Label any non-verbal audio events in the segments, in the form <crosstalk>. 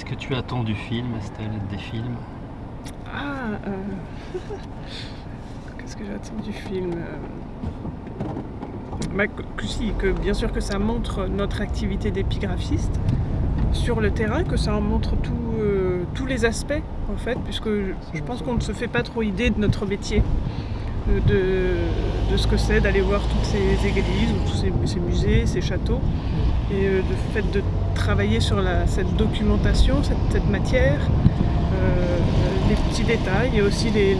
Qu'est-ce que tu attends du film, Estelle, des films Ah, euh, <laughs> qu'est-ce que j'attends du film euh, bah, que, si, que bien sûr que ça montre notre activité d'épigraphiste sur le terrain, que ça en montre tout, euh, tous les aspects en fait, puisque je, je pense qu'on ne se fait pas trop idée de notre métier, de, de ce que c'est d'aller voir toutes ces églises, ou tous ces, ces musées, ces châteaux, et euh, le fait de travailler sur cette documentation, cette, matière, euh, les petits détails et aussi les,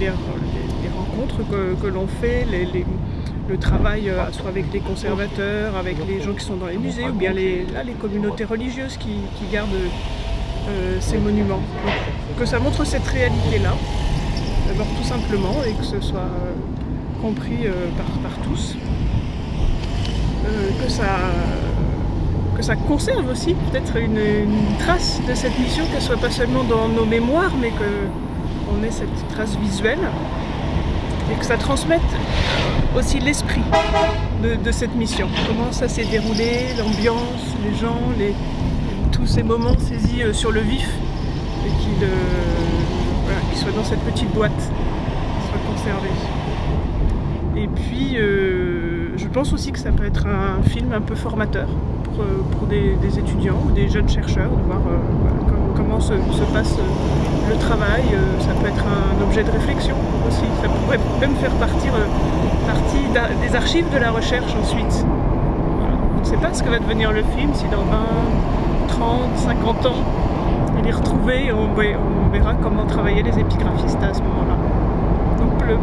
rencontres que, l'on fait, le travail euh, soit avec les conservateurs, avec les gens qui sont dans les musées ou bien les, là, les communautés religieuses qui, gardent euh, ces monuments. Que ça montre cette réalité-là, d'abord tout simplement, et que ce soit compris par, par tous. Que ça que ça conserve aussi peut-être une, trace de cette mission, qu'elle soit pas seulement dans nos mémoires, mais qu'on ait cette trace visuelle et que ça transmette aussi l'esprit de, cette mission. Comment ça s'est déroulé, l'ambiance, les gens, tous ces moments saisis euh, sur le vif et qu'ils soient dans cette petite boîte, qu'ils soient conservés. Et puis, euh, pense aussi que ça peut être un film un peu formateur pour, euh, pour des, étudiants ou des jeunes chercheurs, de voir euh, comment se, se passe euh, le travail. Ça peut être un objet de réflexion aussi. Ça pourrait même faire partir, partie des archives de la recherche ensuite. On ne sait pas ce que va devenir le film, si dans 20, 30, 50 ans, il est retrouvé, on, on verra comment travaillaient les épigraphistes à ce moment-là. Donc le-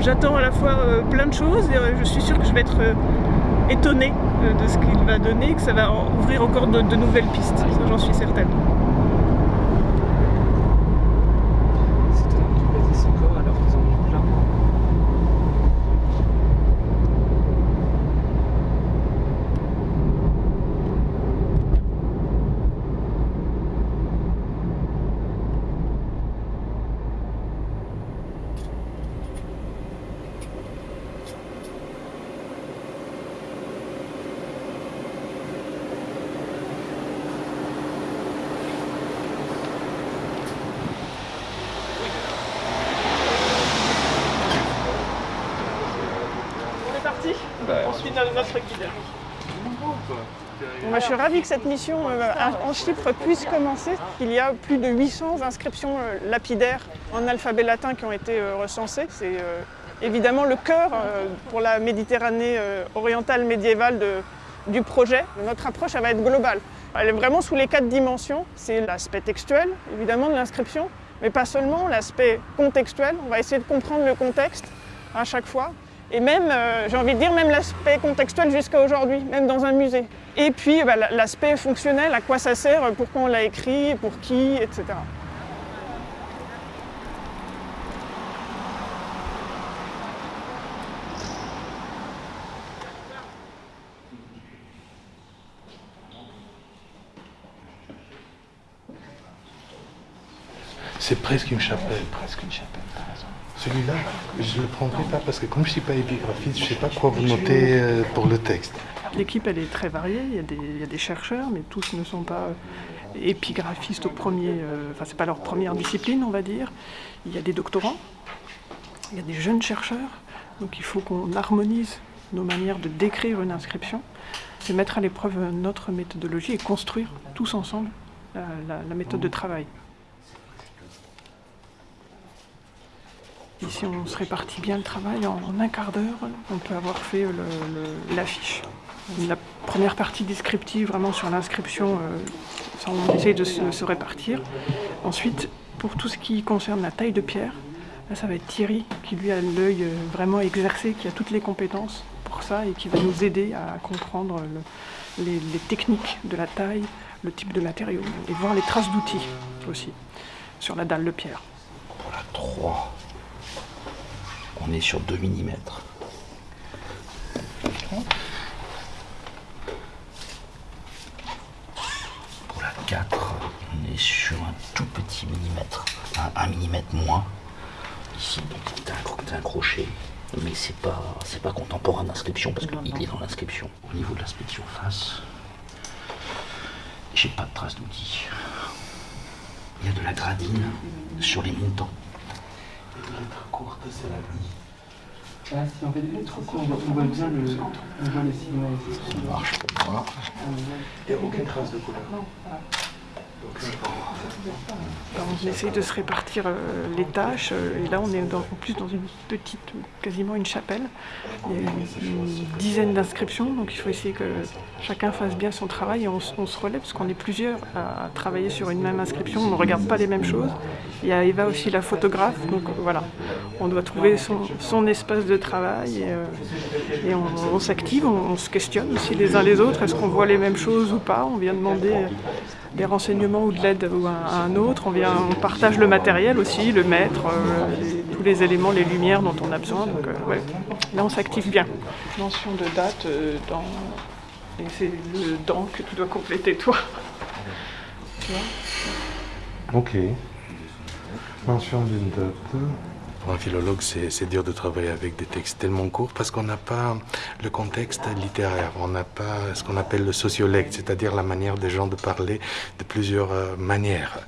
j'attends à la fois euh, plein de choses et euh, je suis sûre que je vais être euh, étonnée de ce qu'il va donner, que ça va ouvrir encore de, de nouvelles pistes, j'en suis certaine. C'est étonnant que tu bâtisses encore alors qu'ils en ont plein. On est parti On suit no- notre guide. Que cette mission euh, en Chypre puisse commencer. Il y a plus de 800 inscriptions euh, lapidaires en alphabet latin qui ont été euh, recensées. C'est évidemment le cœur pour la Méditerranée orientale médiévale du projet. Notre approche, elle va être globale. Elle est vraiment sous les quatre dimensions. C'est l'aspect textuel, évidemment, de l'inscription, mais pas seulement, l'aspect contextuel. On va essayer de comprendre le contexte à chaque fois. Et même, j'ai envie de dire, même l'aspect contextuel jusqu'à aujourd'hui, même dans un musée. Et puis bah, la- l'aspect fonctionnel, à quoi ça sert, pourquoi on l'a écrit, pour qui, etc. C'est presque une chapelle. Presque une chapelle. Celui-là, je ne le prendrai pas parce que comme je ne suis pas épigraphiste, je ne sais pas quoi vous notez euh, pour le texte. L'équipe, elle est très variée. Il y, a des, chercheurs, mais tous ne sont pas euh, épigraphistes au premier. euh, Enfin, c'est pas leur première discipline, on va dire. Il y a des doctorants. Il y a des jeunes chercheurs. Donc, il faut qu'on harmonise nos manières de décrire une inscription. C'est mettre à l'épreuve notre méthodologie et construire tous ensemble euh, la, la méthode de travail. Ici, on se répartit bien le travail. En, un quart d'heure, on peut avoir fait l'affiche. La première partie descriptive, vraiment sur l'inscription, euh, on essaie de se, répartir. Ensuite, pour tout ce qui concerne la taille de pierre, là, ça va être Thierry qui lui a l'œil euh, vraiment exercé, qui a toutes les compétences pour ça et qui va nous aider à comprendre le- les, les techniques de la taille, le type de matériau et voir les traces d'outils aussi sur la dalle de pierre. Pour la 3, on est sur 2 mm. 6 mm, 1, mm moins. Ici, c'est un, un, crochet, mais c'est pas c'est pas contemporain d'inscription parce qu'il est dans l'inscription. Au niveau de l'aspect de surface, j'ai pas de trace d'outil. Il y a de la gradine sur les montants. Ah, si on on, voit bien le, on. Ça marche pour moi. Ah, il n'y a aucune trace de couleur. Ah. On essaye de se répartir euh, les tâches euh, et là on est en plus dans une petite, quasiment une chapelle. Il y a une, dizaine d'inscriptions donc il faut essayer que chacun fasse bien son travail et on, se relève parce qu'on est plusieurs à, travailler sur une même inscription, on ne regarde pas les mêmes choses. Il y a Eva aussi la photographe donc euh, voilà, on doit trouver son, espace de travail et, on, s'active, on, se questionne aussi les uns les autres, est-ce qu'on voit les mêmes choses ou pas, on vient demander des renseignements ou de l'aide ou à, un autre. On, vient, on partage le matériel aussi, le maître, euh, les- tous les éléments, les lumières dont on a besoin. Donc, euh, ouais. Là, on s'active bien. Mention de date euh, dans. Et c'est le dans que tu dois compléter toi. Tu vois Ok. Mention d'une date. Pour un philologue, c'est dur de travailler avec des textes tellement courts parce qu'on n'a pas le contexte littéraire, on n'a pas ce qu'on appelle le sociolecte, c'est-à-dire la manière des gens de parler de plusieurs euh, manières.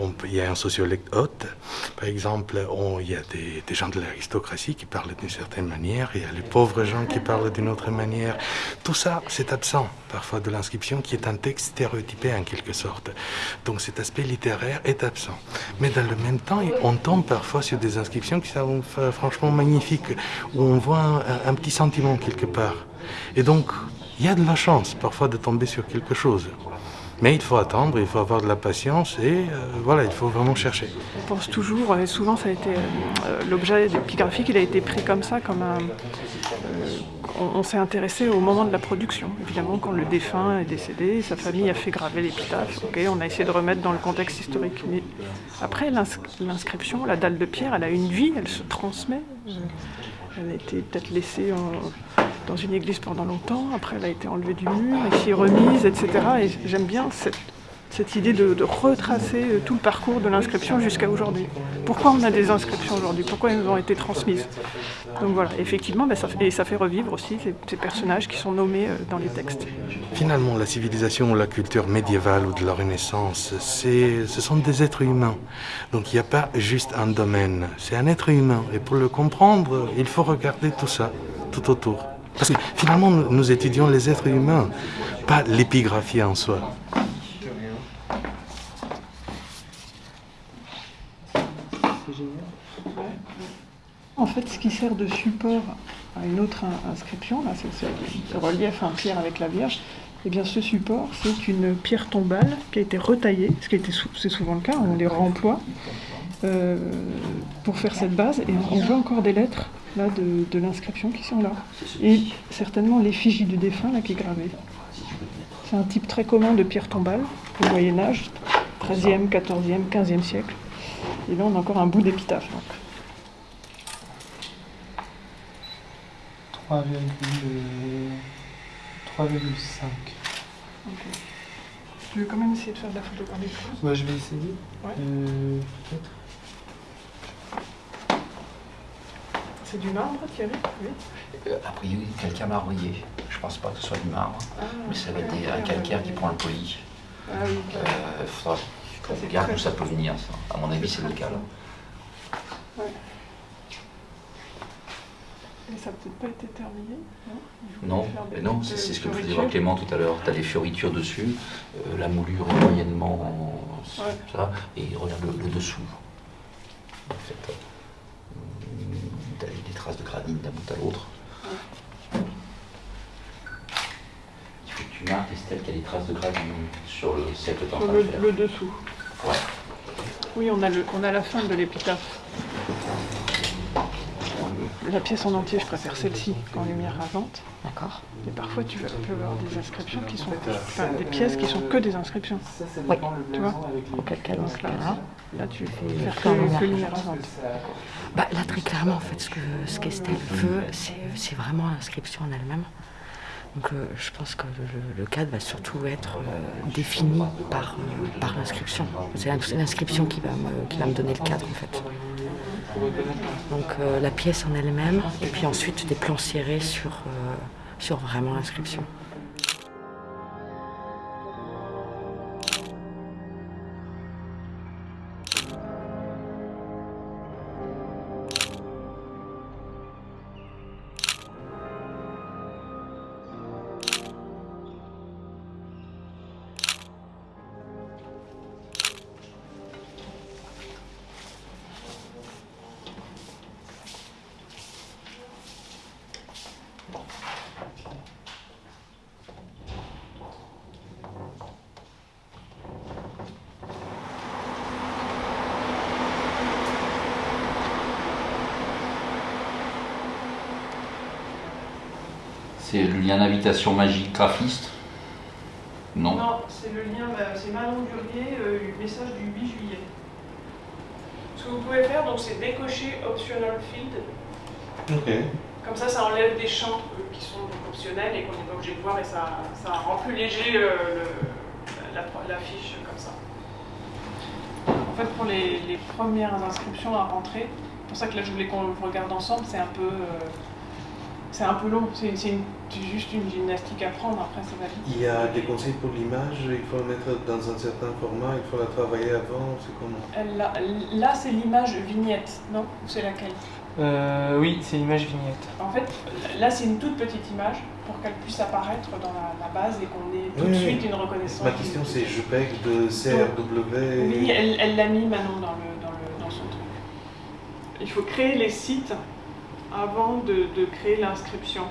On il y a un sociolecte haute, par exemple, il y a des, des gens de l'aristocratie qui parlent d'une certaine manière, il y a les pauvres gens qui parlent d'une autre manière. Tout ça, c'est absent parfois de l'inscription qui est un texte stéréotypé en quelque sorte. Donc cet aspect littéraire est absent. Mais dans le même temps, on tombe parfois sur des inscriptions qui sont euh, franchement magnifiques, où on voit un petit sentiment quelque part. Et donc, il y a de la chance parfois de tomber sur quelque chose. Mais il faut attendre, il faut avoir de la patience et euh, voilà, il faut vraiment chercher. On pense toujours, et souvent ça a été euh, l'objet il a été pris comme ça, comme un. euh, on s'est intéressé au moment de la production. Évidemment, quand le défunt est décédé, sa famille a fait graver l'épitaphe. Ok, on a essayé de remettre dans le contexte historique. Mais après l'ins- l'inscription, la dalle de pierre, elle a une vie, elle se transmet. Elle a été peut-être laissée en- dans une église pendant longtemps. Après, elle a été enlevée du mur, ici remise, etc. Et j'aime bien cette idée de, retracer euh, tout le parcours de l'inscription jusqu'à aujourd'hui. Pourquoi on a des inscriptions aujourd'hui? Pourquoi elles nous ont été transmises? Donc voilà, effectivement, bah, ça, et ça fait revivre aussi ces, ces personnages qui sont nommés euh, dans les textes. Finalement, la civilisation ou la culture médiévale ou de la Renaissance, ce sont des êtres humains. Donc il n'y a pas juste un domaine, c'est un être humain. Et pour le comprendre, il faut regarder tout ça, tout autour. Parce que finalement, nous, étudions les êtres humains, pas l'épigraphie en soi. En fait, ce qui sert de support à une autre in- inscription, là, c'est le relief en pierre avec la Vierge, eh bien ce support, c'est une pierre tombale qui a été retaillée, ce qui c'est souvent le cas, on les remploie, euh, pour faire cette base, et on voit encore des lettres là, de, de l'inscription qui sont là. Et certainement l'effigie du défunt là, qui est gravée. C'est un type très commun de pierre tombale au Moyen Âge, 13e, 14e, 15e siècle. Et là, on a encore un bout d'épitaphe. donc. 3,5. Tu veux quand même essayer de faire de la photographie? Ouais, je vais essayer. Ouais. Euh, peut-être. C'est du marbre, Thierry Oui. Euh, a priori, calcaire marbrier. Je pense pas que ce soit du marbre, mais ça va être des- un calcaire qui prend le poli. Ah oui. Euh, faudra qu'on regarde d'où ça peut venir, ça. À mon avis, c'est local. hein. Mais ça n'a peut-être pas été terminé, non Non, non, c'est ce que euh, me faisait fioritures. voir Clément tout à l'heure. Tu as des fioritures dessus, euh, la moulure est moyennement Ouais. ça, et regarde le, le dessous. En fait, traces de granit d'un bout à l'autre. Il faut que tu marques, Estelle, qu'il y a des traces de granit sur le de le, le dessous. Ouais. Oui, on a, le, on a la fin de l'épitaphe. La pièce en entier, je préfère celle-ci qu'en lumière rasante. D'accord. Et parfois, tu vas- peux avoir des inscriptions qui sont. Enfin, des pièces qui sont que des inscriptions. Oui. Tu vois. Auquel cas, dans ce cas-là. Là, tu Et faire que, lumière que lumière rasante. Bah, là, très clairement, en fait, ce que ce qu'Estelle veut, c'est vraiment l'inscription en elle-même. Donc, euh, je pense que le, le cadre va surtout être euh, défini par, euh, par l'inscription. C'est l'ins- c'est l'inscription qui, va me- qui va me donner le cadre, en fait. Donc, euh, la pièce en elle-même, et puis ensuite des plans serrés euh, sur vraiment l'inscription. Magique graphiste Non. Non, c'est le lien, bah, c'est Manon Durier, euh, message du 8 juillet. Ce que vous pouvez faire, donc, c'est décocher Optional Field. Ok. Comme ça, ça enlève des champs euh, qui sont optionnels et qu'on n'est pas obligé de voir et ça, ça rend plus léger euh, le- la, la fiche comme ça. En fait, pour les, les premières inscriptions à rentrer, c'est pour ça que là je voulais qu'on le regarde ensemble, c'est un peu, euh, c'est un peu long, c'est juste une gymnastique à prendre, après ça va vite. Il y a des conseils pour l'image, il faut le mettre dans un certain format, il faut la travailler avant, c'est comment? Elle, Là, là, c'est l'image vignette, non? Ou c'est laquelle? Euh, oui, c'est l'image vignette. En fait, là c'est une toute petite image pour qu'elle puisse apparaître dans la, la base et qu'on ait tout Oui, de oui. suite une reconnaissance. Ma question c'est JPEG de CRW. Oui, elle elle l'a mis Manon dans, le, dans, le, dans son truc. Il faut créer les sites avant de, de créer l'inscription.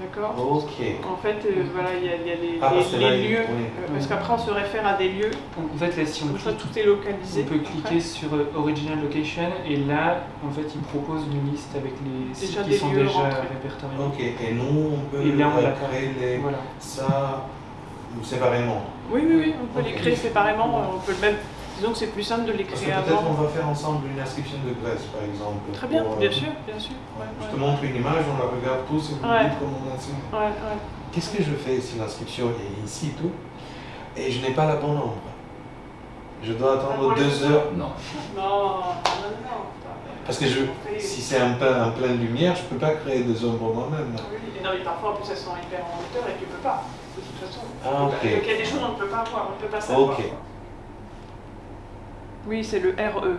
D'accord? Ok. En fait, euh, voilà, il y a, il y a les, Ah, lieux, oui. euh, parce qu'après on se réfère à des lieux, En fait, là, si on clique, tout est localisé. on peut cliquer après. sur euh, Original Location et là, en fait, il propose une liste avec les sites qui sont déjà rentrés. répertoriés. Ok, et nous on peut Et là, on l'a créer les... Voilà. ça séparément. Oui, oui, oui, on peut les créer séparément, on peut le même. Disons que c'est plus simple de que créer peut-être on avant. va faire ensemble une inscription de Grèce par exemple. Très bien, pour, euh, bien sûr, bien sûr. Ouais, Je ouais. te montre une image, on la regarde tous et vous me Ouais. dites comment on enseigne. Ouais, ouais. Qu'est-ce que je fais si l'inscription est ici tout et je n'ai pas la bonne ombre? Je dois Ah, attendre deux heures? Non. Non, non, non, non. parce que je, si c'est un plein, un plein de lumière, je peux pas créer des ombres moi-même. Oui, et non, mais parfois en plus elles sont hyper en hauteur et tu peux pas, de toute façon. Ah. Donc il y a des choses qu'on ne peut pas voir, on ne peut pas savoir. Oui, c'est le RE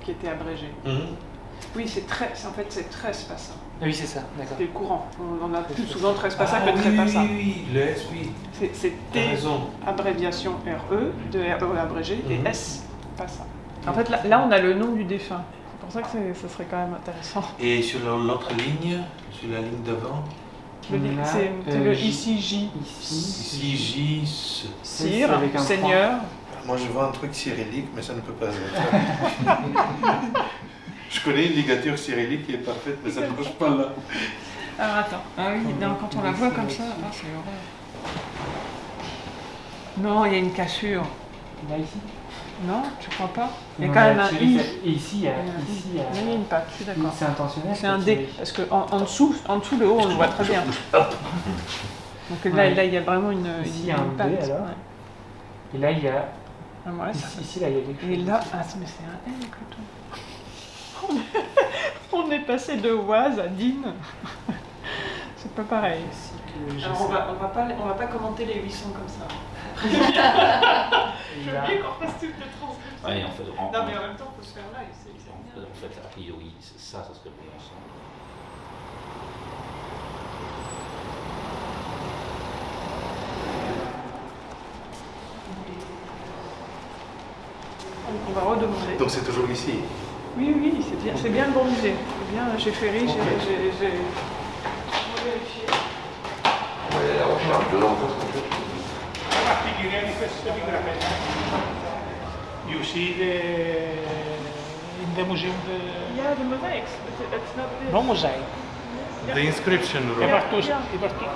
qui était abrégé. Mhm. Oui, c'est très, c'est- en fait c'est 13 passats. Ah oui, c'est ça, d'accord. C'était le courant. On en a plus souvent 13 passats Ah, que oui, 13 oui, passats. oui, oui, le S, oui. C'est- C'est T, raison. abréviation RE, de RE abrégé, et Mhm. S, passat. En fait, là, là, on a le nom du défunt. C'est pour ça que c'est- ce serait quand même intéressant. Et sur l'autre ligne, sur la ligne devant, Le li- Là, C'est c'est euh, le J- ici J, Sire, Seigneur. Moi, je vois un truc cyrillique, mais ça ne peut pas être. je connais une ligature cyrillique qui est parfaite, mais ça ne marche pas là. Alors attends, ah oui, non, quand on la voit comme ça, ah, c'est horreur. Non, il y a une cassure. Là, ici Non, tu crois pas Il y a Non, quand même un I. Et ici, il y a. Il y a. Ici, il y a- Oui, il y a une patte, je suis d'accord. C'est intentionnel C'est un D, parce que en, en dessous, en dessous, le haut, on le voit très bien. Donc là, Ouais. là, il y a vraiment une, Ici, une, il y a un une D, patte. alors. ouais. Et là, il y a. Ah, voilà, Ici, ici, là, il y a quelque chose. Et là, ah, mais c'est un L plutôt. On est, <laughs> on est passé de Oise à Dine. <laughs> C'est pas pareil. Ici que Alors on va, on va pas, on va pas commenter les 800 comme ça. <laughs> Je veux bien qu'on fasse toutes les transcriptions. Ouais, en fait, en, Non mais en même temps, faut se faire live, en- fait, a priori, c'est- ça, ça serait bon ensemble. On- On va redemander. Donc c'est toujours ici. Oui, oui, c'est bien, c'est bien le bon musée. C'est bien chez Ferry, j'ai j'ai- j'ai- j'ai vérifié. You see the in the museum the Yeah, the mosaics, but it's not this. no mosaic. The inscription The room. Bartos, yeah. the Bartos.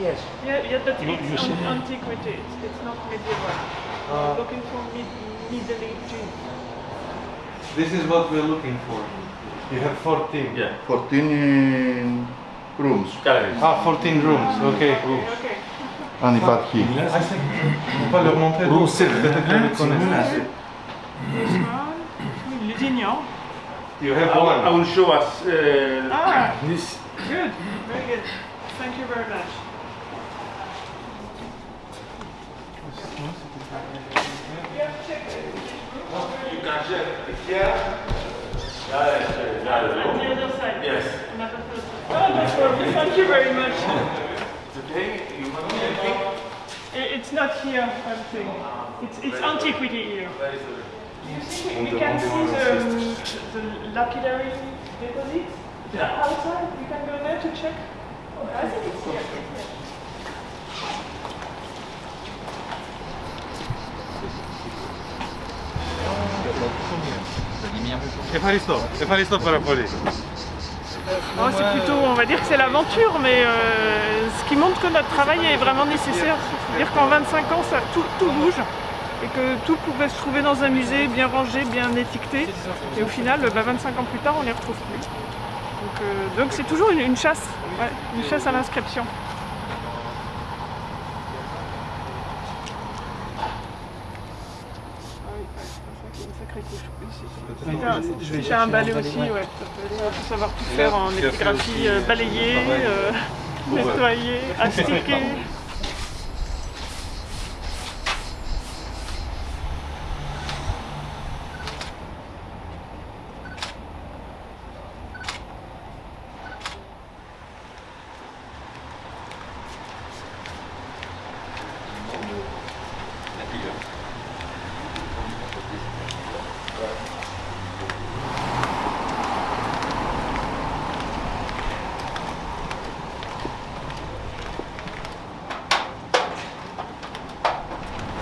Yes. Yeah, yeah, but You- it's you see- an antiquity. It's, it's not medieval. We're looking for mid, Middle Age. This is what we're looking for. You have 14. Yeah, 14 rooms. Ah, 14 rooms, ok. Okay. And if at here. Ah, c'est- on va leur montrer donc c'est peut-être qu'ils le connaissent. Lusignan. You have one. I will show us. Uh, Ah, This, good, very good. Thank you very much. You can check here. On the other side. Yes. Oh, that's perfect. Thank you very much. Okay, you want anything? I- It's not here, I think. It's, it's antiquity here. You see, we, we can see the, the lapidary deposit outside. We can go there to check. Oh, I think it's here. Oh, c'est plutôt, on va dire que c'est l'aventure, mais euh, ce qui montre que notre travail est vraiment nécessaire. C'est-à-dire qu'en 25 ans, ça, tout, tout, bouge et que tout pouvait se trouver dans un musée bien rangé, bien étiqueté. Et au final, bah, 25 ans plus tard, on ne les retrouve plus. Donc euh, c'est toujours une, chasse, une chasse à l'inscription. Je vais J'ai un balai aussi, ouais. Il faut savoir tout faire en épigraphie, euh, balayer, euh, nettoyer, <laughs> astiquer.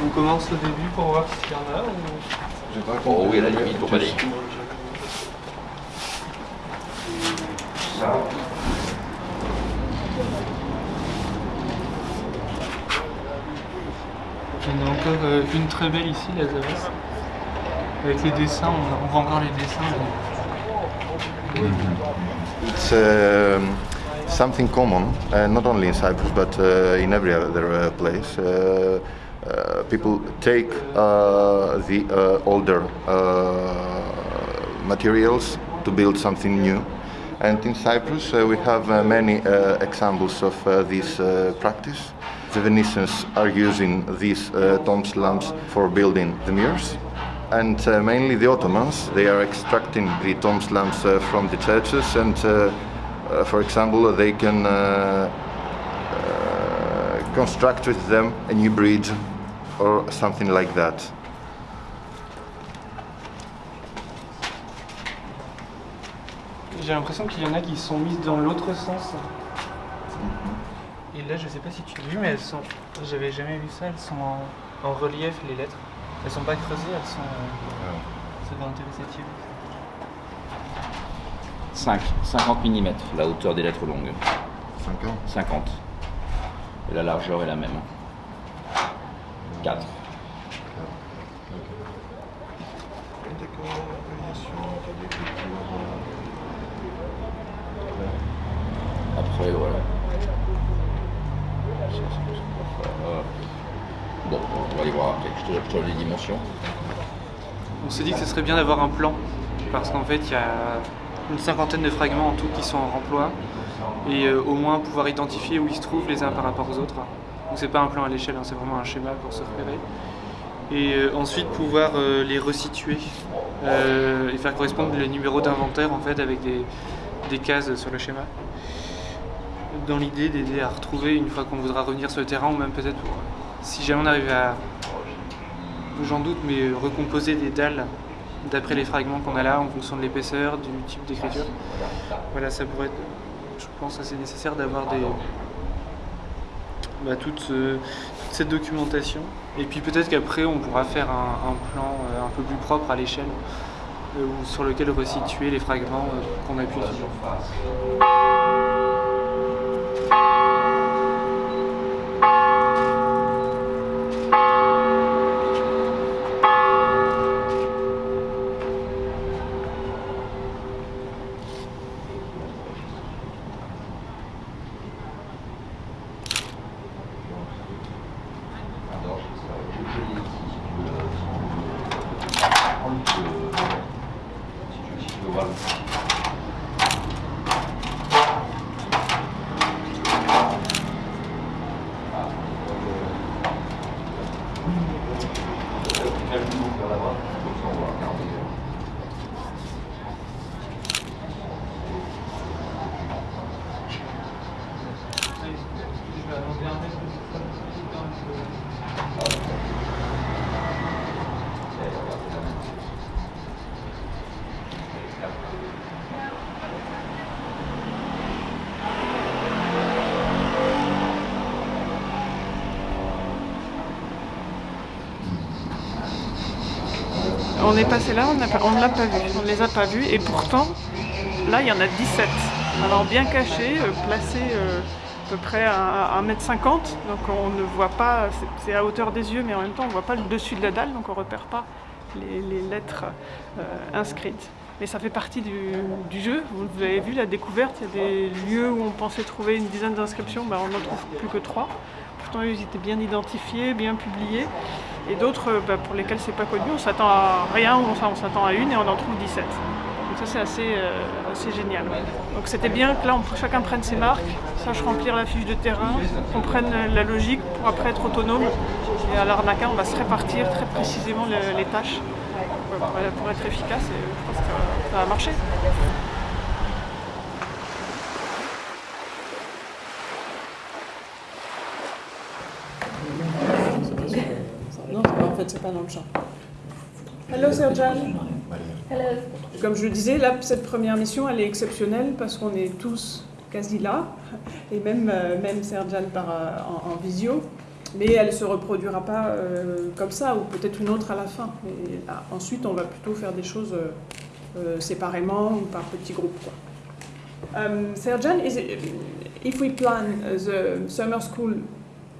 On commence au début pour voir s'il y en a ou... Oh oui, à la limite, pour balayer. Il y en a encore euh, une très belle ici, la Zavas. Avec les dessins, on, on voit encore les dessins. It's um, something common, uh, not only in Cyprus but uh, in every other uh, place. People take uh, the uh, older uh, materials to build something new. And in Cyprus, we have many examples of this practice. The Venetians are using these tomb slabs for building the mirrors. And uh, mainly the Ottomans, they are extracting the tomb slabs uh, from the churches and, uh, for example, they can construct with them a new bridge or something like that. J'ai l'impression qu'il y en a qui sont mises dans l'autre sens. Et là, je sais pas si tu l'as vu, mais elles sont. J'avais jamais vu ça. Elles sont en, en relief, les lettres. Elles sont pas creusées, elles sont. euh, Ça va intéresser Thierry. 5, 50 mm, la hauteur des lettres longues. 50. 50. Et la largeur est la même. 4. Après, voilà. Bon, on va aller voir les dimensions. On s'est dit que ce serait bien d'avoir un plan. Parce qu'en fait, il y a une cinquantaine de fragments en tout qui sont en remploi. Et euh, au moins pouvoir identifier où ils se trouvent les uns par rapport aux autres. Donc c'est pas un plan à l'échelle, hein, c'est vraiment un schéma pour se repérer. Et euh, ensuite pouvoir euh, les resituer euh, et faire correspondre les numéros d'inventaire en fait avec des, des cases sur le schéma. Dans l'idée d'aider à retrouver une fois qu'on voudra revenir sur le terrain ou même peut-être pour, si jamais on arrive à, j'en doute, mais recomposer des dalles d'après les fragments qu'on a là en fonction de l'épaisseur, du type d'écriture. Voilà, ça pourrait être, je pense, assez nécessaire d'avoir des, bah, toute, ce- toute cette documentation. Et puis peut-être qu'après on pourra faire un, plan euh, un peu plus propre à l'échelle euh, sur lequel resituer les fragments euh, qu'on a pu. On est passé là, on ne l'a pas vu, on ne les a pas vus et pourtant, là il y en a 17. Alors bien caché, euh, placé euh, à peu près à 1m50, donc on ne voit pas, c'est- à hauteur des yeux, mais en même temps on ne voit pas le dessus de la dalle, donc on ne repère pas les, lettres euh, inscrites. Mais ça fait partie du, du jeu. Vous avez vu la découverte, il y a des lieux où on pensait trouver une dizaine d'inscriptions, ben, on n'en trouve plus que trois. Pourtant ils étaient bien identifiés, bien publiés. Et d'autres euh, ben, pour lesquels c'est pas connu, on s'attend à rien, on s'attend à une et on en trouve 17. Donc ça c'est assez, euh, assez génial. Donc c'était bien que là chacun prenne ses marques, sache remplir la fiche de terrain, qu'on prenne la logique pour après être autonome. Et à l'arnaca on va se répartir très précisément le- les tâches voilà, pour être efficace et je pense que ça va marcher. Non, en fait c'est pas dans le champ. Hello Serjan. Comme je le disais, là, cette première mission, elle est exceptionnelle parce qu'on est tous quasi là, et même, euh, même Serjan par, euh, en, en visio. Mais elle ne se reproduira pas euh, comme ça, ou peut-être une autre à la fin. Et là, ensuite, on va plutôt faire des choses euh, séparément ou par petits groupes. Quoi. Um, Serjan, is it, if we plan uh, the summer school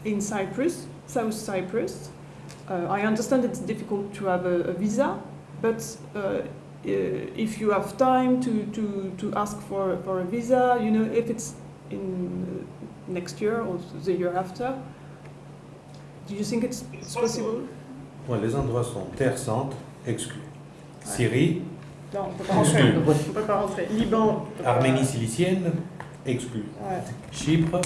in Cyprus, South Cyprus, I understand it's difficult to have a, a visa, but uh, uh, if you have time to, to, to ask for, for a visa, you know, if it's in uh, next year or the year after, do you think it's, it's possible? Ouais, les endroits sont Terre Sainte, exclus. Syrie, Non, on peut pas rentrer. On peut pas rentrer. Liban. peut pas- Arménie silicienne, exclus. Ouais. Chypre,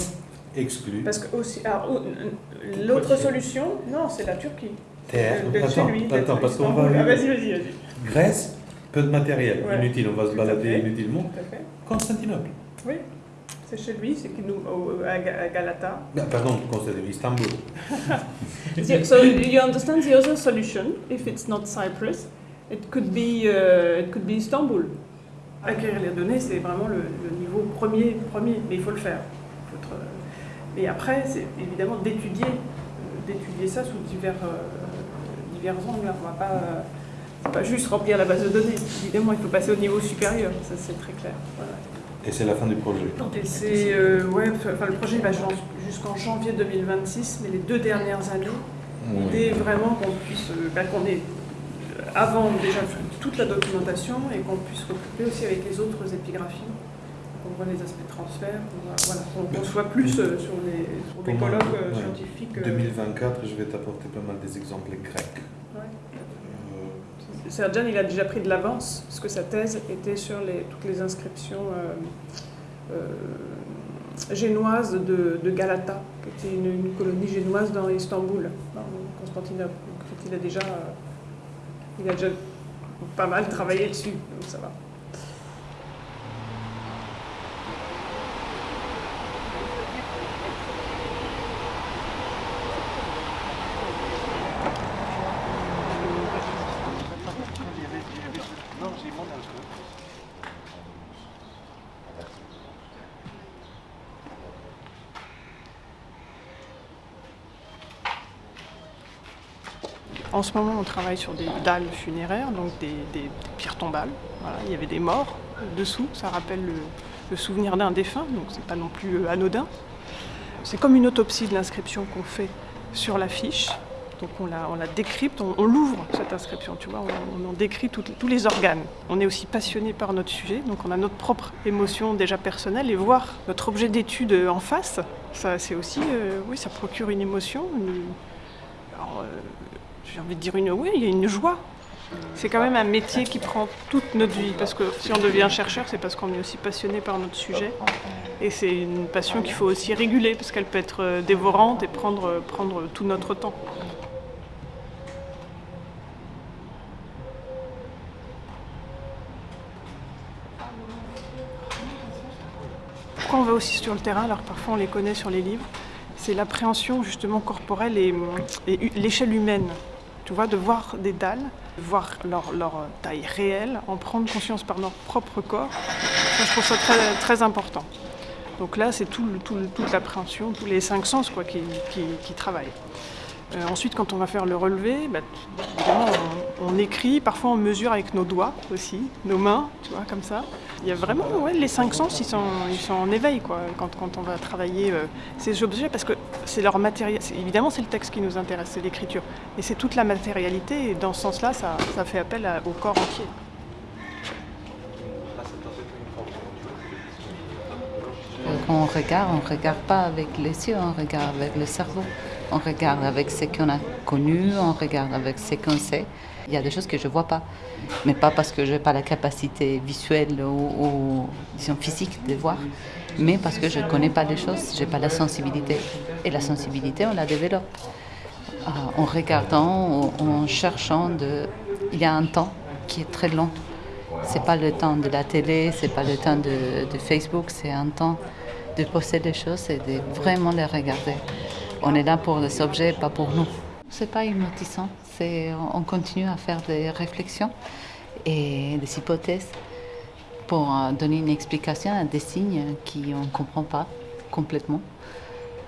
exclu. Parce que aussi, alors, ou- l'autre solution, non, c'est la Turquie. Terre, De- de chez attends, lui, attends, parce qu'on va. Ah, vas-y, vas-y, vas-y. Grèce, peu de matériel, Ouais. inutile, on va se balader fait. inutilement. Tout à fait. Constantinople. Oui, c'est chez lui, c'est nous à Ga- à Galata. Ah, pardon, Constantinople, Istanbul. <laughs> So, you understand the other solution? If it's not Cyprus, it could be uh, it could be Istanbul. Acquérir les données, c'est vraiment le, le niveau premier, premier, mais il faut le faire. Faut être, euh, Et après, c'est évidemment d'étudier, euh, d'étudier ça sous divers, euh, divers angles. On va pas, euh, pas juste remplir la base de données. Évidemment, il faut passer au niveau supérieur. Ça, c'est très clair. Voilà. Et c'est la fin du projet. Et c'est euh, ouais, enfin le projet va jusqu'en janvier 2026, mais les deux dernières années, l'idée est vraiment qu'on puisse, bah, qu'on ait avant déjà toute la documentation et qu'on puisse recouper aussi avec les autres épigraphies, voit les aspects de transfert, qu'on voit- voilà, qu'on qu'on soit plus euh, sur les, sur des colloques euh, ouais. scientifiques. euh, 2024, je vais t'apporter pas mal des exemples grecs. ouais. Euh, Serjan, il a déjà pris de l'avance, parce que sa thèse était sur les, toutes les inscriptions euh, euh, génoises de, de Galata, qui était une, une colonie génoise dans Istanbul, dans Constantinople. Donc, il a déjà, euh, il a déjà pas mal travaillé dessus, donc ça va. En ce moment, on travaille sur des dalles funéraires, donc des, pierres tombales. Il y avait des morts dessous, ça rappelle le, souvenir d'un défunt, donc c'est pas non plus euh, anodin. C'est comme une autopsie de l'inscription qu'on fait sur la fiche. Donc on la, décrypte, on, l'ouvre cette inscription, tu vois, on, en décrit tous les organes. On est aussi passionné par notre sujet, donc on a notre propre émotion déjà personnelle et voir notre objet d'étude en face, ça c'est aussi, euh, oui, ça procure une émotion, euh, j'ai envie de dire une, oui, il y a une joie. C'est quand même un métier qui prend toute notre vie, parce que si on devient chercheur, c'est parce qu'on est aussi passionné par notre sujet. Et c'est une passion qu'il faut aussi réguler, parce qu'elle peut être euh, dévorante et prendre, prendre tout notre temps. Pourquoi on va aussi sur le terrain, alors parfois on les connaît sur les livres, c'est l'appréhension justement corporelle et, et l'échelle humaine. Tu vois, de voir des dalles, de voir leur, leur taille réelle, en prendre conscience par notre propre corps, ça, je trouve ça très, important. Donc là, c'est tout, toute l'appréhension, tous les cinq sens quoi, qui, qui- travaillent. Euh, ensuite, quand on va faire le relevé, bah, évidemment, on- On écrit, parfois on mesure avec nos doigts aussi, nos mains, tu vois, comme ça. Il y a vraiment, les cinq sens, ils sont, ils sont en éveil, quoi, quand, on va travailler euh, ces objets, parce que c'est leur matériel. Évidemment, c'est le texte qui nous intéresse, c'est l'écriture. Et c'est toute la matérialité, et dans ce sens-là, ça, fait appel au corps entier. Quand on regarde, on ne regarde pas avec les yeux, on regarde avec le cerveau. On regarde avec ce qu'on a connu, on regarde avec ce qu'on sait. Il y a des choses que je ne vois pas, mais pas parce que je n'ai pas la capacité visuelle ou, disons, physique de voir, mais parce que je ne connais pas les choses, je n'ai pas la sensibilité. Et la sensibilité, on la développe euh, en regardant, en, cherchant. Il y a un temps qui est très long. C'est pas le temps de la télé, c'est pas le temps de, Facebook, c'est un temps de poser les choses et de vraiment les regarder. On est là pour les objets, pas pour nous. C'est pas hypnotisant, c'est on continue à faire des réflexions et des hypothèses pour euh, donner une explication à des signes qu'on ne comprend pas complètement.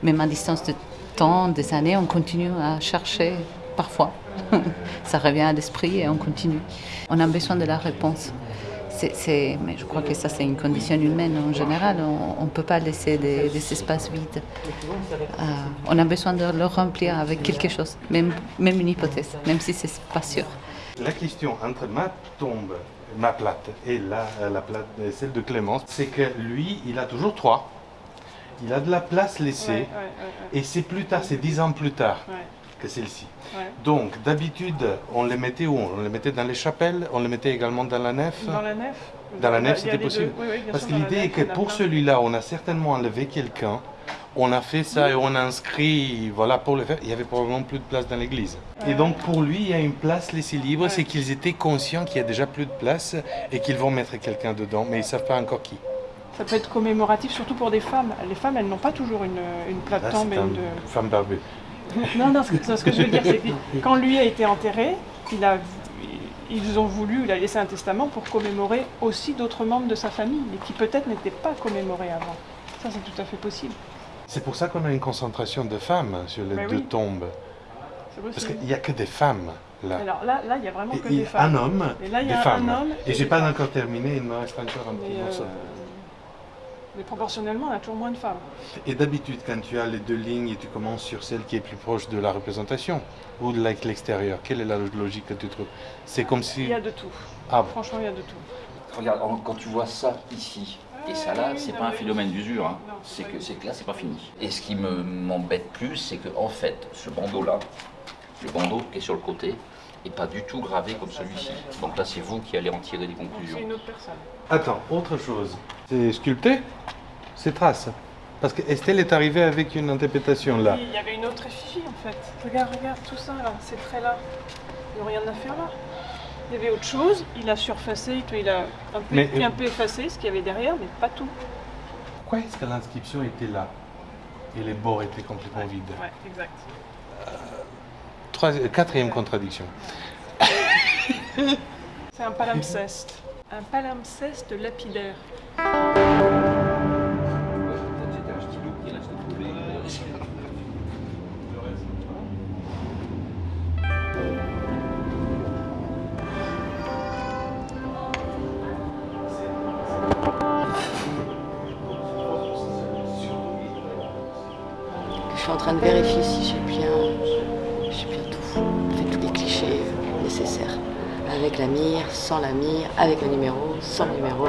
Même à distance de temps, des années, on continue à chercher parfois. <laughs> ça revient à l'esprit et on continue. On a besoin de la réponse. Mais je crois que ça, c'est une condition humaine en général. On ne peut pas laisser des, des espaces vides. Euh, on a besoin de le remplir avec quelque chose, même, même une hypothèse, même si c'est pas sûr. La question entre ma tombe, ma plate, et la, la plate, celle de Clémence, c'est que lui, il a toujours trois. Il a de la place laissée. Ouais, ouais, ouais, Et c'est plus tard, c'est dix ans plus tard ouais, que celle-ci. ouais. Donc, d'habitude, on les mettait où? On les mettait dans les chapelles, on les mettait également dans la nef? Dans la nef? Dans la nef, c'était possible. Oui, oui, Parce que l'idée est que pour celui-là, on a certainement enlevé quelqu'un. On a fait ça et on a inscrit, voilà, pour le faire. Il y avait probablement plus de place dans l'église. Et donc, pour lui, il y a une place laissée libre. Ouais. C'est qu'ils étaient conscients qu'il y a déjà plus de place et qu'ils vont mettre quelqu'un dedans, mais ils ne savent pas encore qui. Ça peut être commémoratif, surtout pour des femmes. Les femmes, elles n'ont pas toujours une, une et une une- femme barbue. Non, non, ce que, ce que je veux dire, c'est que quand lui a été enterré, il a, ils ont voulu, il a laissé un testament pour commémorer aussi d'autres membres de sa famille, mais qui peut-être n'étaient pas commémorés avant. Ça, c'est tout à fait possible. C'est pour ça qu'on a une concentration de femmes sur les Mais deux oui. tombes. Parce qu'il n'y a que des femmes là. Alors là, là, il y a vraiment que et des femmes. un homme, Et là, il y des a femmes. un homme. Et j'ai pas encore terminé, il me reste encore un petit morceau. Mais proportionnellement, on a toujours moins de femmes. Et d'habitude, quand tu as les deux lignes et tu commences sur celle qui est plus proche de la représentation ou de l'ex- l'extérieur, quelle est la logique que tu trouves? C'est comme si... Il y a de tout. Ah bon. Franchement, il y a de tout. Regarde, quand tu vois ça ici et ça là, c'est pas un phénomène d'usure, hein. c'est que, là, c'est pas fini. Et ce qui me- m'embête plus, c'est que en fait, ce bandeau-là, le bandeau qui est sur le côté, est pas du tout gravé comme celui-ci. Donc là, c'est vous qui allez en tirer des conclusions. C'est une autre personne. Attends, autre chose. C'est sculpté? C'est trace. Parce que Estelle est arrivée avec une interprétation là. Oui, Il y avait une autre effigie en fait. Regarde, regarde tout ça là, ces traits là. Il n'y a rien à faire là. Il y avait autre chose, il a surfacé, il a un peu, Mais, euh, un peu effacé ce qu'il y avait derrière, mais pas tout. Pourquoi est-ce que l'inscription était là et les bords étaient complètement vides? Ouais, exact. Troisi- Quatrième contradiction. C'est un palimpseste. Un palimpseste lapidaire. Je suis en train de vérifier sans la mire, avec le numéro, sans le numéro.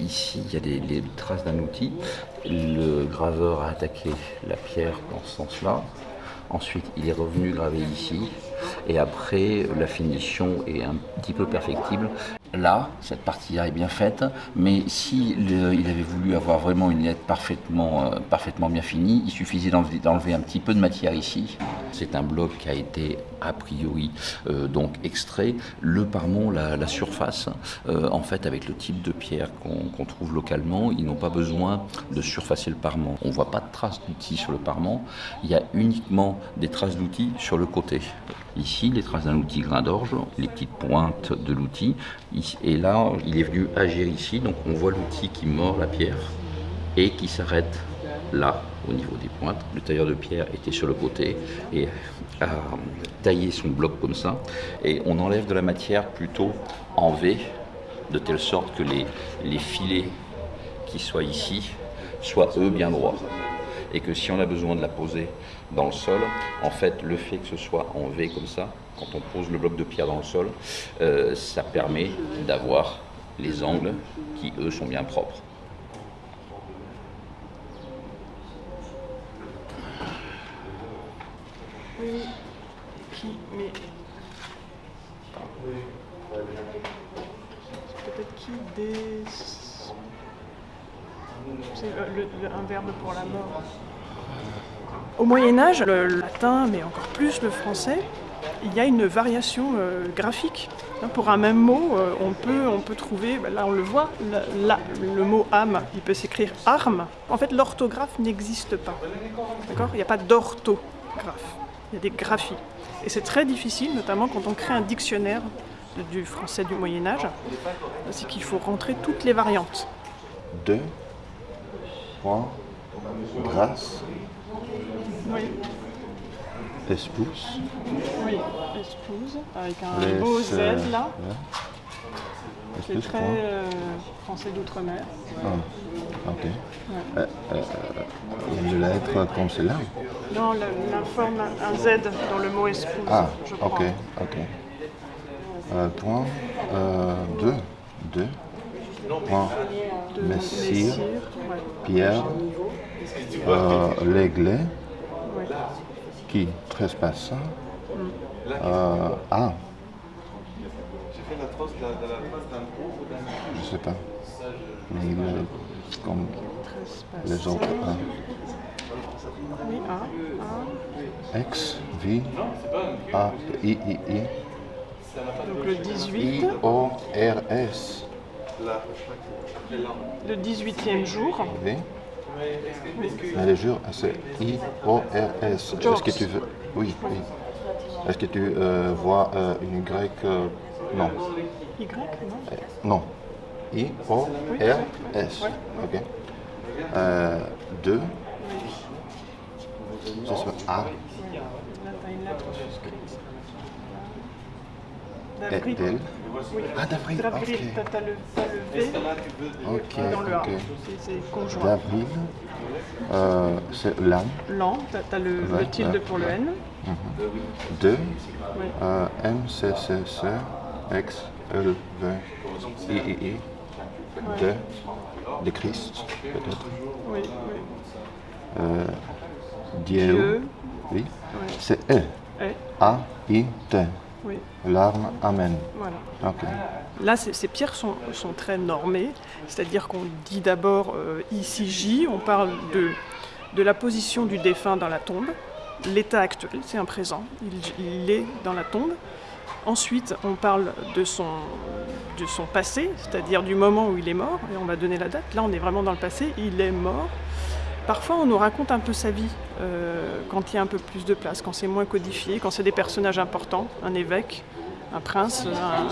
Ici, il y a les, les traces d'un outil. Le graveur a attaqué la pierre dans ce sens-là. Ensuite, il est revenu graver ici. Et après, la finition est un petit peu perfectible. Là, cette partie-là est bien faite, mais s'il il avait voulu avoir vraiment une lettre parfaitement, euh, parfaitement bien finie, il suffisait d'enlever un petit peu de matière ici. C'est un bloc qui a été a priori euh, donc extrait. Le parement, la, surface, euh, en fait, avec le type de pierre qu'on trouve localement, ils n'ont pas besoin de surfacer le parement. On ne voit pas de traces d'outils sur le parement. Il y a uniquement des traces d'outils sur le côté. Ici, les traces d'un outil grain d'orge, les petites pointes de l'outil. Et là, il est venu agir ici, donc on voit l'outil qui mord la pierre et qui s'arrête là, au niveau des pointes. Le tailleur de pierre était sur le côté et a taillé son bloc comme ça. Et on enlève de la matière plutôt en V, de telle sorte que les, les filets qui soient ici soient eux bien droits. Et que si on a besoin de la poser dans le sol, en fait, le fait que ce soit en V comme ça, quand on pose le bloc de pierre dans le sol, euh, ça permet d'avoir les angles qui, eux, sont bien propres. Oui. Qui Mais. Peut-être qui des. C'est un verbe pour la mort. Au Moyen-Âge, le latin, mais encore plus le français, il y a une variation euh, graphique. Hein, Pour un même mot, euh, on, peut, on peut trouver, ben là on le voit, la- le mot âme, il peut s'écrire arme. En fait, l'orthographe n'existe pas. D'accord? Il n'y a pas d'orthographe. Il y a des graphies. Et c'est très difficile, notamment quand on crée un dictionnaire de- du français du Moyen Âge, c'est qu'il faut rentrer toutes les variantes. Deux, croix, grâce, oui. espouse. Oui, espouse, avec un beau Z euh, là, très euh, français d'outre-mer. Ah, ok. Lettre euh, comme celle-là Non, la, forme, un Z dans le mot espouse, ah, je crois. ok, ok. point, 2, 2 en Messire, Pierre, euh, l'Aiglé, qui trespassa. Mm. Euh, ah Je ne sais pas. Mais il est comme les autres. Hein. A, A. Ah, ah. X, V, A, I, I, I. Donc le 18. I, O, R, S le 18e jour. V. Mais le jour, c'est I, O, R, S. Est-ce que tu veux. Oui, oui. Est-ce que tu euh, vois euh, une Y euh, Non. Y, non Euh, Non. I, O, R, S. Ok. Euh, deux. Ce soit A, Là, t'as une lettre L. Oui. Ah, d'avril, t'as le, t'as le V Ok, dans le A. ok. C'est- conjoint. D'avril. Euh, c'est l'an. L'an, t'as le, le tilde pour le. N. Deux. Oui. Euh, M, C, C, C, X, L, V, I, I, I. Deux. De Christ, peut-être. Oui, oui. Euh, Dieu. Dieu. Oui. Ouais. C'est E. E. A, I, T. Oui. L'arme, Amen. Voilà. Là, ces, pierres sont, sont très normées, c'est-à-dire qu'on dit d'abord euh, ici J, on parle de, de la position du défunt dans la tombe, l'état actuel, c'est un présent, il, il est dans la tombe. Ensuite, on parle de son, de son passé, c'est-à-dire du moment où il est mort, et on va donner la date. Là, on est vraiment dans le passé, il est mort. Parfois, on nous raconte un peu sa vie euh, quand il y a un peu plus de place, quand c'est moins codifié, quand c'est des personnages importants, un évêque, un prince, un-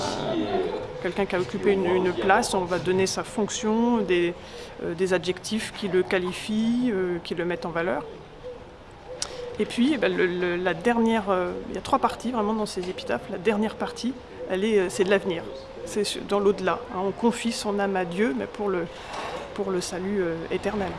quelqu'un qui a occupé une, place, on va donner sa fonction, des, euh, adjectifs qui le qualifient, euh, qui le mettent en valeur. Et puis, eh ben, la dernière, il y a trois parties vraiment dans ces épitaphes. La dernière partie, c'est de l'avenir, c'est dans l'au-delà. hein. On confie son âme à Dieu, mais pour le, salut éternel.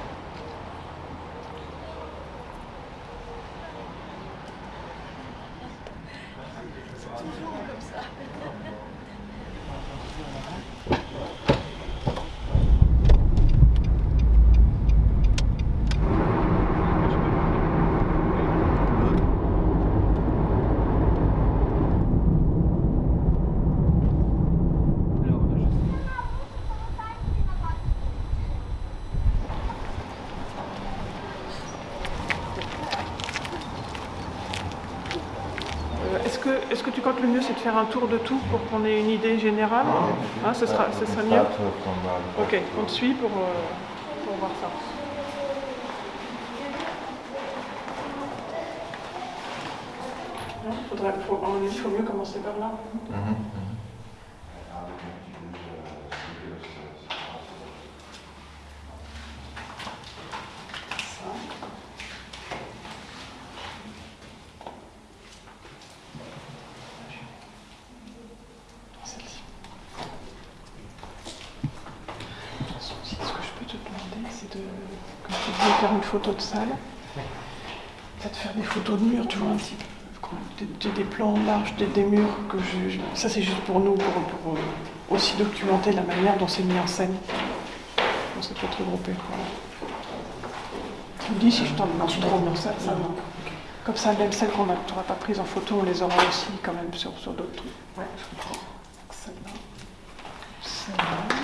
Euh, Est-ce que, est-ce que tu crois que le mieux c'est de faire un tour de tout pour qu'on ait une idée générale Hein, ce, sera, ce serait mieux Ok, on te suit pour, euh, pour voir ça. Il faut mieux commencer par là. Ça. Celle-ci. Si, Ce que je peux te demander, c'est de, comme tu de salle. Peut-être faire des photos de murs, tu vois, un petit peu. Des, plans larges des, des murs que je. ça, c'est juste pour nous, pour, pour, euh, aussi documenter la manière dont c'est mis en scène. Donc, ça peut être regroupé. Tu me dis si je t'en demande trop dans ça, ça. Comme ça, même celles qu'on n'aura pas prises en photo, on les aura aussi quand même sur, sur d'autres trucs. Ouais, je comprends. Celle-là. Celle-là.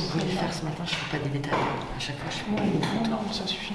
Si vous voulez le faire ce matin, je ne fais pas des détails. À chaque fois, je fais Ouais, non, ça suffit.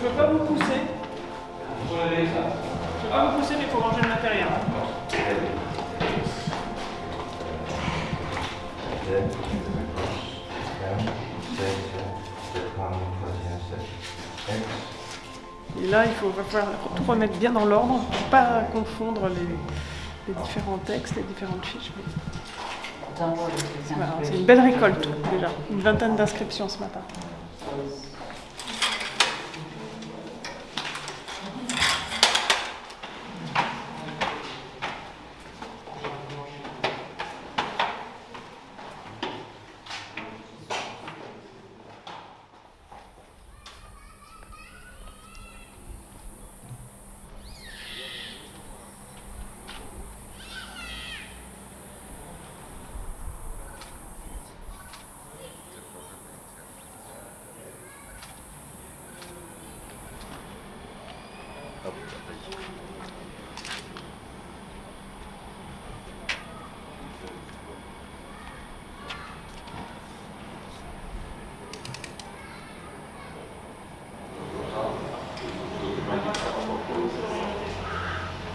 Je, je veux pas vous pousser. Je veux pas vous pousser, mais il faut ranger le matériel. Et là, il faut va falloir tout remettre bien dans l'ordre, pour pas confondre les, les différents textes, les différentes fiches. C'est une belle récolte déjà, une vingtaine d'inscriptions ce matin.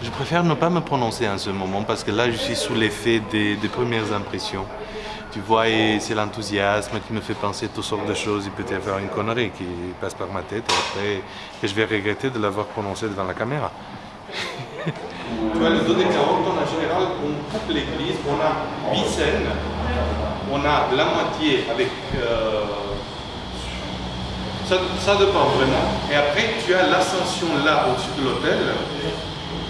Je ne pas me prononcer en ce moment parce que là, je suis sous l'effet des, premières impressions. Tu vois, et c'est l'enthousiasme qui me fait penser toutes sortes de choses. Il peut y avoir une connerie qui passe par ma tête et après, je vais regretter de l'avoir prononcée devant la caméra. tu vois, le dos de carotte, en général, on coupe l'église, on a huit scènes, on a la moitié avec euh, Ça, ça dépend vraiment. Et après, tu as l'ascension là au-dessus de l'autel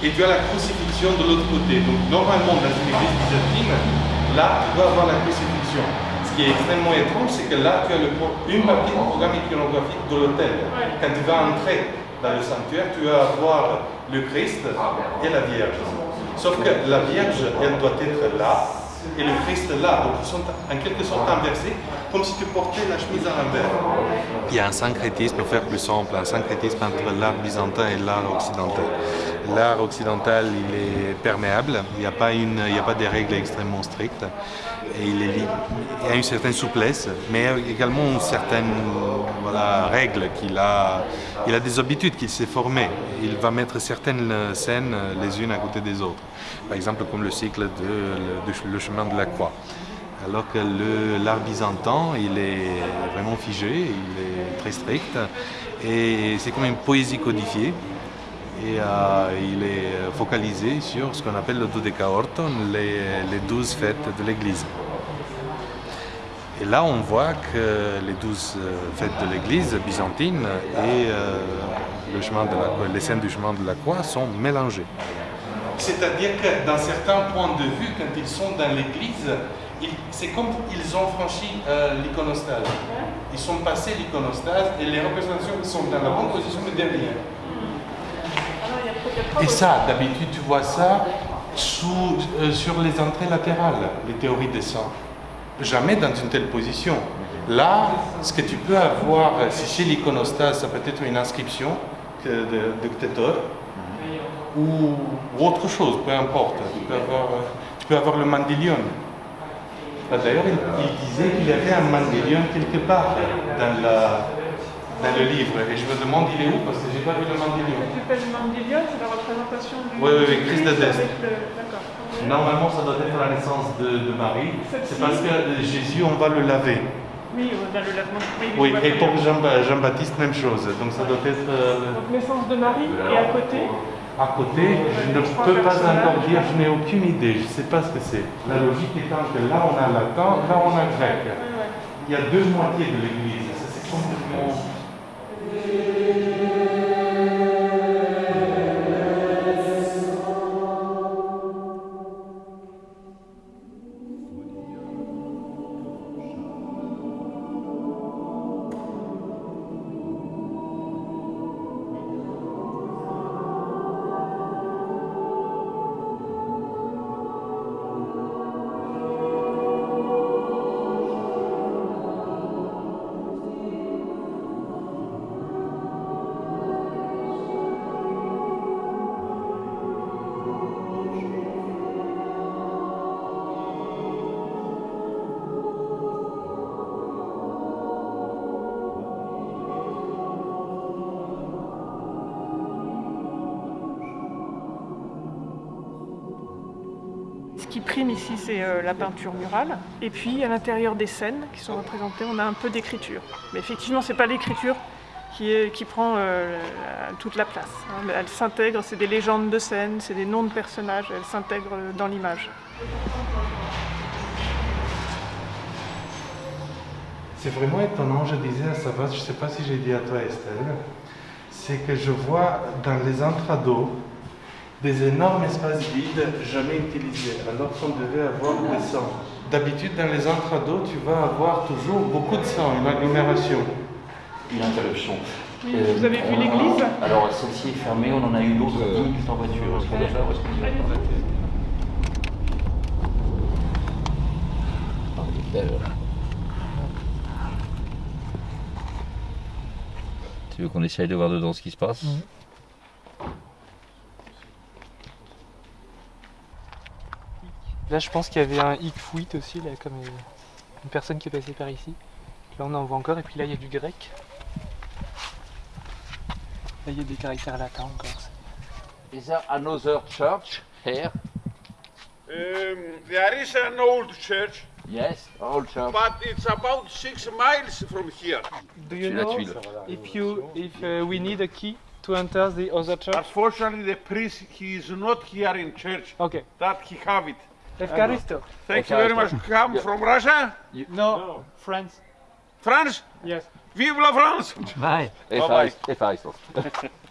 et tu as la crucifixion de l'autre côté. Donc normalement dans une église byzantine, là tu dois avoir la crucifixion. Ce qui est extrêmement étrange, c'est que là tu as le, une partie du programme iconographique de l'autel. Quand tu vas entrer dans le sanctuaire, tu vas voir le Christ et la Vierge. Sauf que la Vierge, elle doit être là et le Christ là. Donc ils sont en quelque sorte inversés, comme si tu portais la chemise à l'envers. Il y a un syncrétisme, pour faire plus simple, un syncrétisme entre l'art byzantin et l'art occidental. L'art occidental, il est perméable, il n'y a, pas a pas des règles extrêmement strictes, il, y a une certaine souplesse, mais également une certaine règle qu'il a, il a des habitudes qu'il s'est formé. Il va mettre certaines scènes les unes à côté des autres. Par exemple, comme le cycle de de- le chemin de la croix. Alors que l'art byzantin, il est vraiment figé, il est très strict, et c'est comme une poésie codifiée. Et euh, il est focalisé sur ce qu'on appelle le dodécaorton, les, les douze fêtes de l'Église. Et là, on voit que les douze euh, fêtes de l'Église byzantine et euh, le chemin de la- les scènes du chemin de la croix sont mélangées. C'est-à-dire que dans certains points de vue, quand ils sont dans l'église, c'est comme ils ont franchi euh, l'iconostase. Ils sont passés l'iconostase et les représentations sont dans la bonne position de derrière. Et ça, d'habitude, tu vois ça sous- euh, sur les entrées latérales, les théories des saints. Jamais dans une telle position. Là, ce que tu peux avoir, euh, si chez l'iconostase, ça peut être une inscription de, de ou, ou autre chose, peu importe. Tu peux avoir, tu peux avoir le mandilion. Ah, D'ailleurs, il, il disait qu'il y avait un mandilion quelque part dans, la, dans le livre. Et je me demande, il est où? Parce que j'ai pas vu le mandilion. Tu fais le mandilion, c'est la représentation du. Oui, oui, oui, Christ de le- D'accord. Normalement, ça doit être la naissance de, de Marie. C'est parce que euh, Jésus, on va le laver. Oui, euh, dans le lavement. Oui, je et pour. Jean- Jean-Baptiste, même chose. Donc ça doit être... euh, Donc, naissance de Marie, et à côté, À côté, je ne peux pas encore dire, je n'ai aucune idée, je ne sais pas ce que c'est. La logique étant que là on a latin, là on a grec. Il y a deux moitiés de l'église, c'est complètement... prime ici, c'est euh, la peinture murale. Et puis, à l'intérieur des scènes qui sont représentées, on a un peu d'écriture. Mais effectivement, c'est pas l'écriture qui, prend euh, toute la place. hein. Elle s'intègre, c'est des légendes de scènes, c'est des noms de personnages, elle s'intègre euh, dans l'image. C'est vraiment étonnant, je disais à Savas, je ne sais pas si j'ai dit à toi Estelle, c'est que je vois dans les intrados des énormes espaces vides jamais utilisés, alors qu'on devait avoir des sangs. D'habitude, dans les intrados, tu vas avoir toujours beaucoup de sang, une agglomération. Une interruption. Oui, vous avez vu l'église Alors celle-ci est fermée, on en a une autre à 10 minutes en voiture. Est-ce qu'on doit faire. Tu veux qu'on essaye de voir dedans ce qui se passe? Là, je pense qu'il y avait un hic fuit aussi, là, comme une, personne qui est passée par ici. Là, on en voit encore, et puis là, il y a du grec. Là, il y a des caractères latins encore. Is there another church here? Um, there is an old church, Yes, old church. but it's about six miles from here. Do you know if you if uh, we need a key to enter the other church? Unfortunately, the priest he is not here in church. Okay. That he have it. Evkaristo. Thank you very much. Come from Russia? No, France. France? Yes. Vive la France! Vai. E Bye fai, bye. <laughs>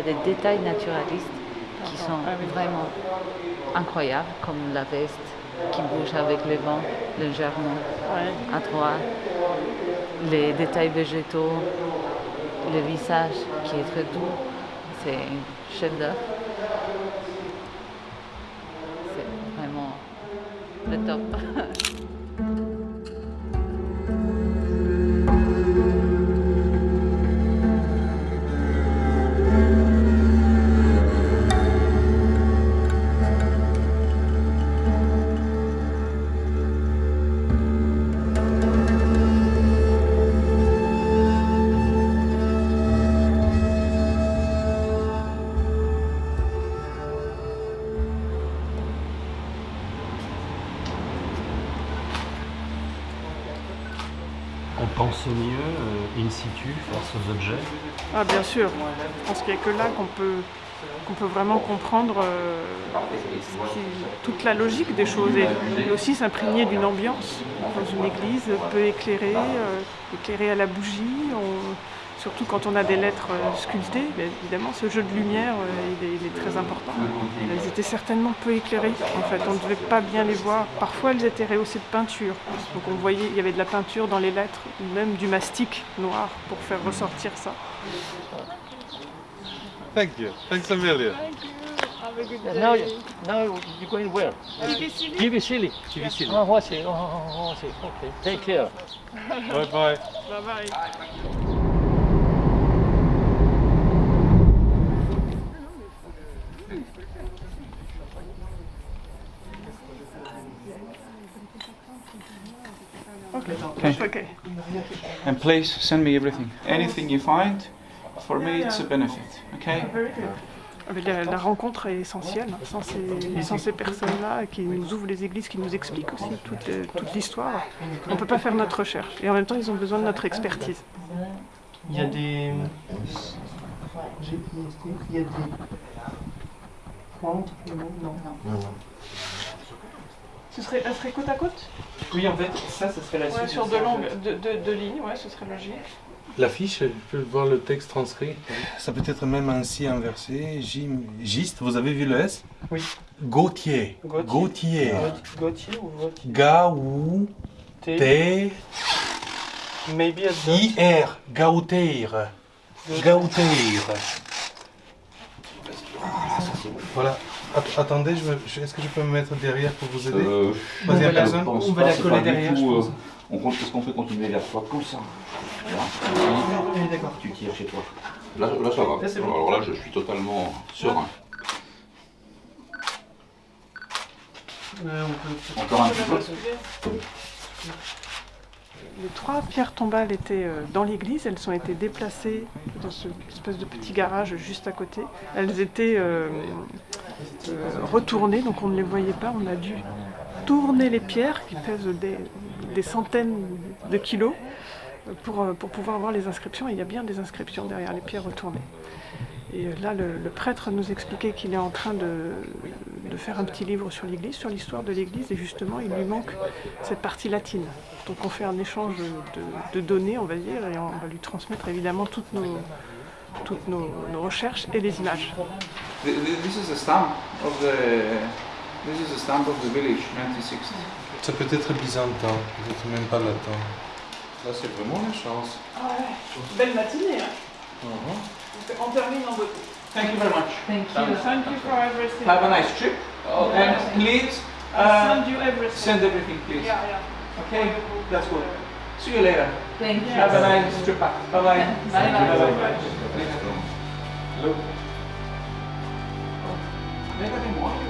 a des détails naturalistes qui sont vraiment incroyables, comme la veste qui bouge avec le vent légèrement à droite, les détails végétaux, le visage qui est très doux. C'est un chef d'œuvre. Pense mieux euh, in situ face aux objets. Ah bien sûr, je pense qu'il n'y a que là qu'on peut, peut vraiment comprendre euh, toute la logique des choses et, aussi s'imprégner d'une ambiance dans une église peu éclairée, euh, éclairée à la bougie, surtout quand on a des lettres euh, sculptées, évidemment ce jeu de lumière euh, il, est, il est très important. Elles étaient certainement peu éclairées en fait, on ne devait pas bien les voir. Parfois elles étaient rehaussées de peinture, donc on voyait il y avait de la peinture dans les lettres, ou même du mastic noir pour faire ressortir ça. Thank you. Thanks a million. Now, now you're going where? Kivissili. Kivissili. Kivissili. Oh, I see. Oh, oh, I see. Okay. Take care. Bye bye. Bye bye. Okay. Okay. Okay. And please send me everything. Anything you find, for me it's a benefit. Okay? Ah, mais La, la rencontre est essentielle. hein. Sans ces, sans ces personnes-là qui nous ouvrent les églises, qui nous expliquent aussi toute, euh, toute l'histoire, on ne peut pas faire notre recherche. Et en même temps, ils ont besoin de notre expertise. Il y a des. Il y a des. Pointes Non. Ce serait, elle serait côte à côte? Oui, en fait, ça, ce serait la Ouais, suite. sur deux, longues, deux, deux- deux lignes, ouais, ce serait logique. L'affiche, je peux voir le texte transcrit. Ça peut être même ainsi inversé. Gim- Giste, vous avez vu le S? Oui. Gautier. Gautier. Gauthier ou Gauthier? Gaou. T. T. Maybe at the- I-R. Gauteir. Gauteir. Voilà. Att- attendez, je me- je- est-ce que je peux me mettre derrière pour vous aider? Euh, Troisième je personne pense On va la coller derrière, tout, je pense. euh, on compte, est-ce qu'on fait continuer vers toi comme ça Là. Oui, d'accord. Tu tires chez toi. Là, là ça va. Là, c'est bon. Alors là, je suis totalement serein. Euh, on peut- Encore un petit peu. Les trois pierres tombales étaient euh, dans l'église, elles ont été déplacées dans ce espèce de petit garage juste à côté. Elles étaient euh, euh, retournées, donc on ne les voyait pas. On a dû tourner les pierres qui pèsent des, centaines de kilos pour, pour pouvoir voir les inscriptions. Il y a bien des inscriptions derrière les pierres retournées. Et là, le, le prêtre nous expliquait qu'il est en train de, de faire un petit livre sur l'Église, sur l'histoire de l'Église, et justement, il lui manque cette partie latine. Donc on fait un échange de, de données, on va dire, et on va lui transmettre évidemment toutes nos, toutes nos, nos recherches et les images. Th- th- This is a stamp of the. This is a stamp of the village, 1960. Ça peut être byzantin, peut-être même pas latin. Là, c'est vraiment la chance. Ah ouais, belle matinée, hein On termine en beauté. Thank you very much. Thank you. Thank you for everything. Have a nice trip. And please uh, send you everything. send everything, please. Yeah, yeah. Okay, that's good. See you later. Thank you. Have a nice trip back. Bye bye. Bye bye. Hello. Regardez-moi.